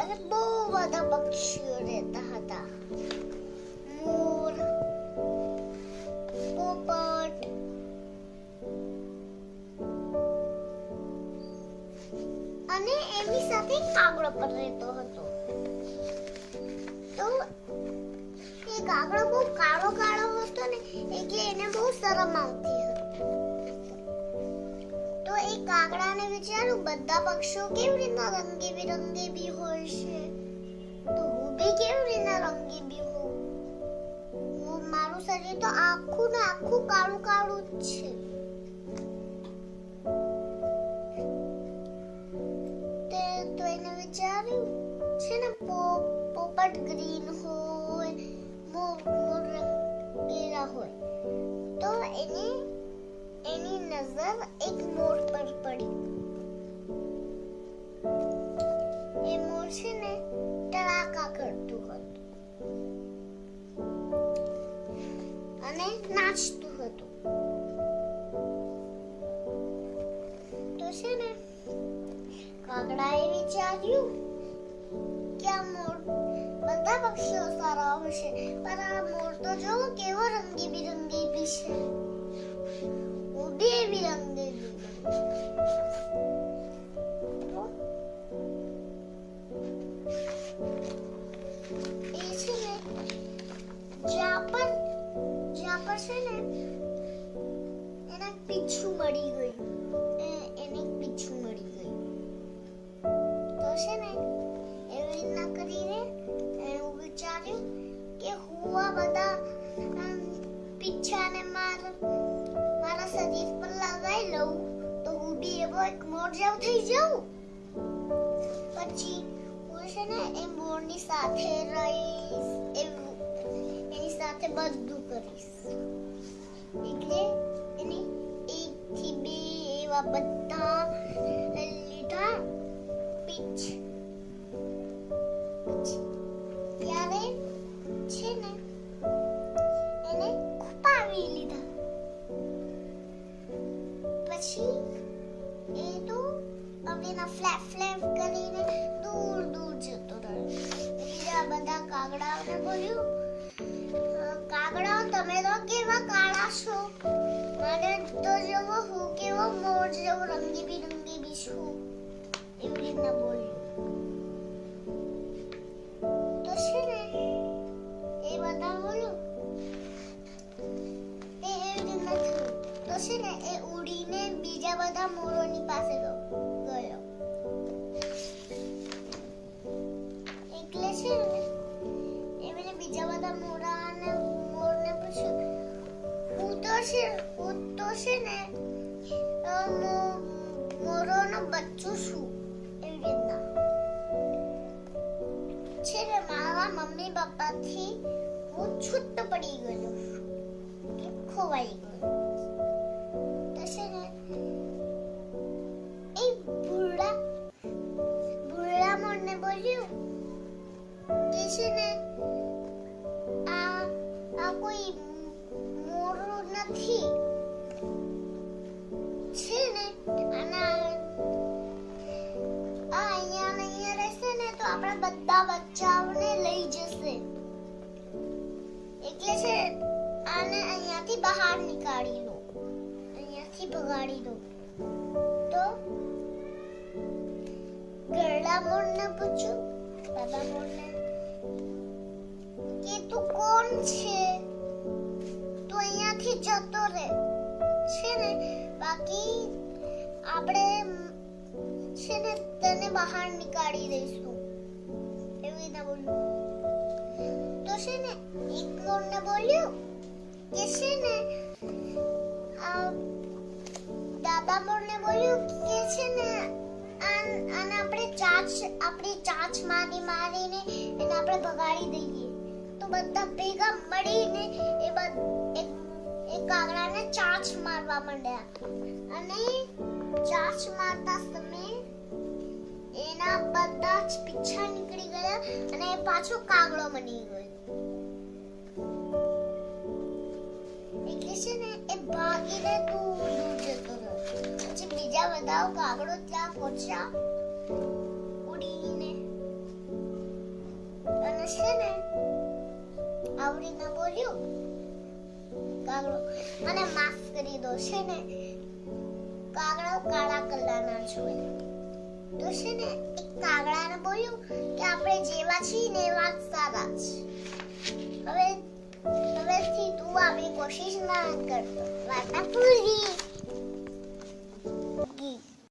અને બહુ બધા પક્ષીઓ રહેતા હતા મોર પોપટ અને એની સાથે કાગડો પણ રહેતો હતો તો એ કાગડો બહુ કાળો કાળો હતો ને એટલે એને બહુ શરમ આવતી હતી કાગડાને વિચાર્યું બધા પક્ષીઓ કેવી રીતના રંગે બિરંગે બી હોય છે? તો હું બી કેવી રીતના રંગી બી હું, મારું શરીર તો આખું ને આખું કાળું કાળું જ છે. તે તો એને વિચાર્યું, છે ને પોપટ ગ્રીન હોય, મોર પીળા હોય. તો એને એની નજર એક મોર પર પડી. એ મોર છે ને ટળાકા કરતું હતું. અને નાચતું હતું. તો છે ને કાગડાએ વિચાર્યું કે આ મોર બધા પક્ષીઓ સારા હશે પણ આ મોર તો જો કેવો રંગીબિરંગી બી છે. હું બી એવી રંગી એ છે ને જ્યાં પણ જ્યાં પર છે ને એને પીછું મળી ગયું એને પીછું મળી ગયું તો છે ને એવી રીતના કરીને શરીર પર લગાવી લઉં તો હું બી એવો એક મોર જેવો થઈ જાઉં. પછી હું છે ને એ મોરની સાથે રહીશ એવું એની સાથે બધું કરીશ. એટલે એની એક થી બે એવા બધા ફ્લેપ ફ્લેપ કરીને દૂર દૂર જતો રહ્યો. બીજા બધા કાગડાઓને બોલ્યું કાગડાઓ તમે તો કેવા કાળા છો? મને તો જેવો હું કેવો મોર જેવો રંગી બિરંગી બી છું. એવી રીતના બોલ્યું. તો છે ને, એ બધા બોલ્યું એ તો છે ને, એ ઉડીને બીજા બધા મોરોની પાસે ગયો. છે ને, એમને બીજા બધા મોરાને મોરને પૂછ્યું હું તો છે હું તો છે ને મોરોનો બચ્ચું છું એવી રીતના. છે ને, મારા મમ્મી પપ્પાથી હું છૂટ પડી ગયો છું. ખોવાઈ ગયો. આ કોઈ મોરો નથી. છે ને, આના આ અહીંયા ને અહીંયા રહેશે ને તો આપણા બધા બચ્ચાઓને લઈ જશે. એટલે છે, આને અહીંયાથી બહાર નીકાળી લો અહીંયાથી ભગાડી દો. તો ગરડા મોરને પૂછ્યું દાદા મોરને, કે તું કોણ છે? રહે છે ને, બાકી આપણે છે ને તને બહાર નીકાળી દઈશું. એવી રીતના બોલ્યું તો છે ને, એક મોરને બોલ્યું કે છે ને દાદા મોરને બોલ્યું કે છે ને અને આપણે ચાંચ, આપણી ચાંચ મારી મારીને એને આપણે ભગાડી દઈએ. તો બધા ભેગા મળીને કાગડાને ચાંચ મારવા માંડ્યા અને ચાંચ મારતા સમય એના બધા જ પીછા નીકળી ગયા અને એ પાછો કાગડો બની ગયો એટલે છે ને એ ભાગીને દૂર દૂર જતો રહ્યો પછી બીજા બધા કાગડો ત્યાં પહોંચ્યા ઉડીને અને છે ને આવડીને બોલ્યું કાગડો મને માફ કરી દો છે ને. કાગડો કાળા કલરના છું તો છે ને, એક કાગડાને બોલ્યું કે આપણે જેવા છીએ ને એવા સારા છે હવે, હવેથી તું આવી કોશિશ ના કરતો વાર્તા પૂરી. ગીત.